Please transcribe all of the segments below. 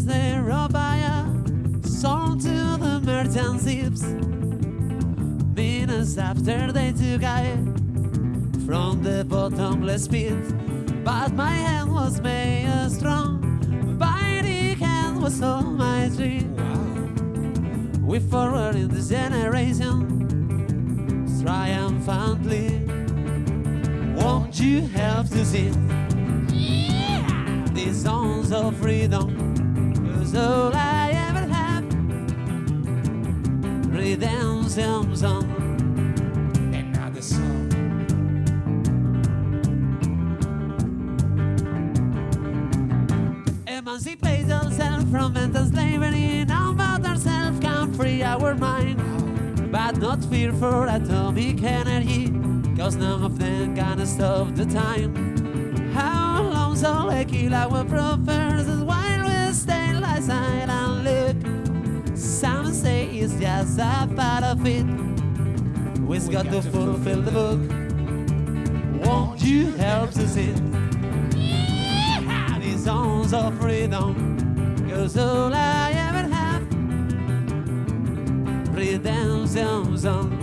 as they roll by us, sold to the merchant ships. Minutes after they took I from the bottomless pit, but my hand was made strong. Mighty hand was all my dream. We forward in this generation triumphantly. Won't you help to sing these songs of freedom? Cause all I ever have, redemption song. Another song. Emancipate ourselves from mental slavery. Now about ourselves can free our mind. But not fear for atomic energy. Cause none of them can stop the time. How long shall they kill our professors side and look? Some say it's just a part of it. We've got to fulfill the book. Won't you help to sing? These songs of freedom. Cause all I ever have, redemption song.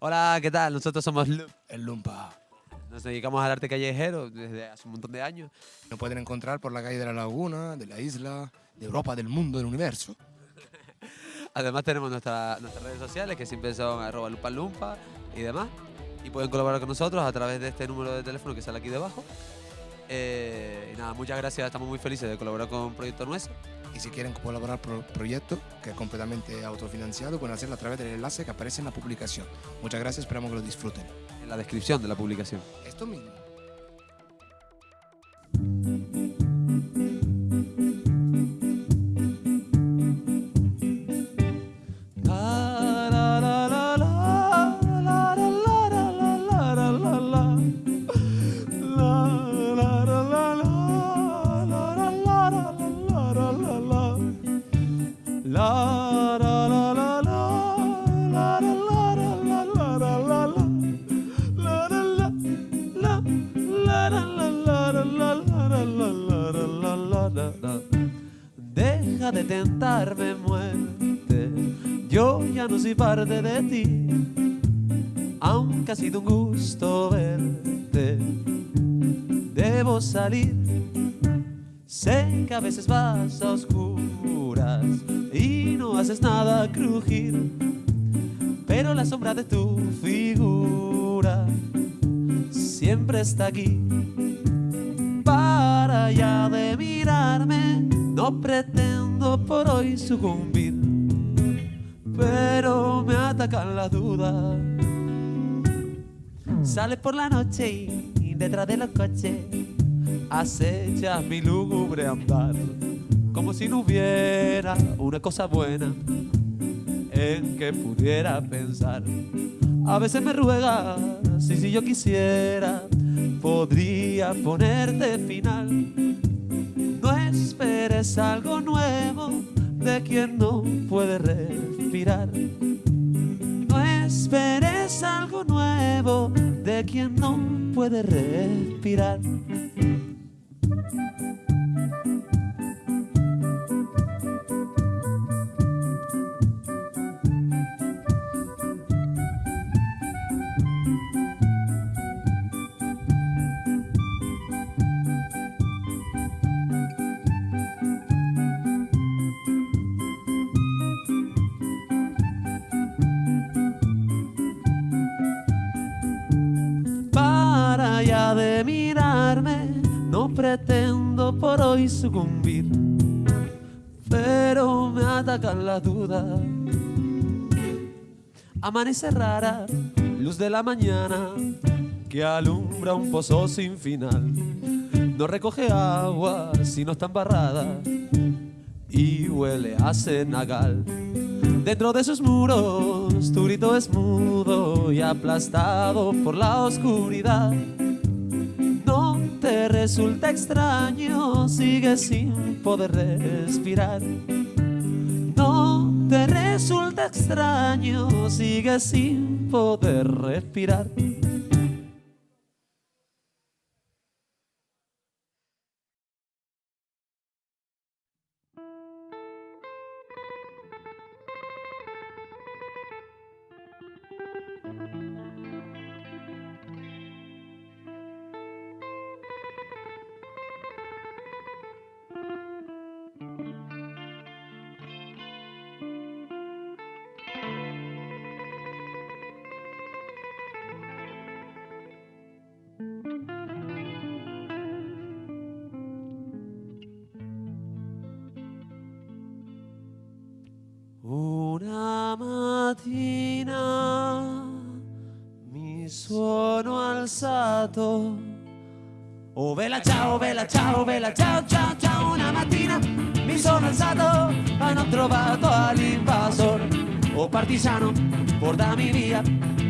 Hola, ¿qué tal? Nosotros somos Loop. El Lumpa. Nos dedicamos al arte callejero desde hace un montón de años. Nos pueden encontrar por la calle de la Laguna, de la isla, de Europa, del mundo, del universo. Además tenemos nuestra- nuestras redes sociales que siempre son arroba lupa lumpa y demás. Y pueden colaborar con nosotros a través de este número de teléfono que sale aquí debajo. Eh, y nada, muchas gracias, estamos muy felices de colaborar con Proyecto Nuestro. Y si quieren colaborar por proyecto, que es completamente autofinanciado, pueden hacerlo a través del enlace que aparece en la publicación. Muchas gracias, esperamos que lo disfruten. En la descripción de la publicación. Esto mismo. Deja de tentarme muerte, yo ya no soy parte de ti, aunque ha sido un gusto verte. Debo salir, sé que a veces vas a oscuras y no haces nada crujir, pero la sombra de tu figura siempre está aquí para ya de mirarme. No pretendo por hoy sucumbir, pero me atacan las dudas. Sales por la noche y, detrás de los coches acechas mi lúgubre andar, como si no hubiera una cosa buena en que pudiera pensar. A veces me ruegas y si yo quisiera podría ponerte final. Esperes algo nuevo de quien no puede respirar. No esperes algo nuevo de quien no puede respirar. Mirarme, no pretendo por hoy sucumbir, pero me atacan las dudas. Amanece rara, luz de la mañana que alumbra un pozo sin final. No recoge agua si no está embarrada y huele a cenagal. Dentro de sus muros, tu grito es mudo y aplastado por la oscuridad. Resulta extraño, sigue sin poder respirar. No te resulta extraño, sigue sin poder respirar. Una mattina mi suono alzato. Oh bella ciao, bella ciao, bella ciao, ciao, ciao. Una mattina mi sono alzato ho trovato all'invasor. Oh partigiano, portami via.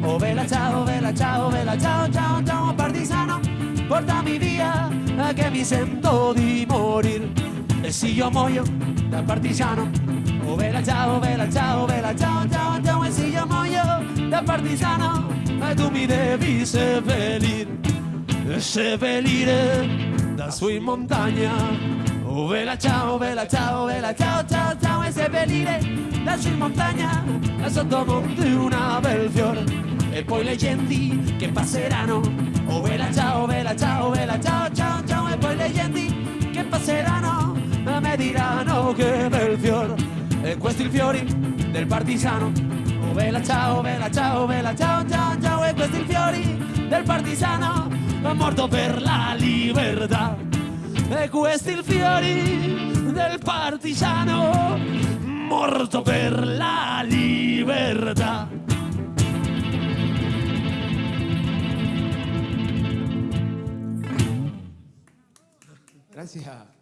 Oh bella ciao, bella ciao, bella ciao, ciao, ciao. Partigiano, portami via, che mi sento di morire. E se io muoio da partigiano, oh bella ciao, bella ciao, bella ciao, ciao, ciao. E se io muoio da partigiano, eh, tu mi devi seppellire, e seppellire da su in montagna. Oh bella ciao, bella ciao, bella ciao, ciao, ciao. E seppellire da su in montagna, sotto monte una bel fiore. E poi le genti che passeranno, oh bella ciao, bella ciao, bella ciao, ciao, ciao. E poi le genti che passeranno, bel fiore. E questi il fiori del partigiano. Oh bella ciao, bella ciao, bella ciao, ciao, ciao. E questi il fiori del partigiano, morto per la libertà. E questi il fiori del partigiano, morto per la libertà. Gracias.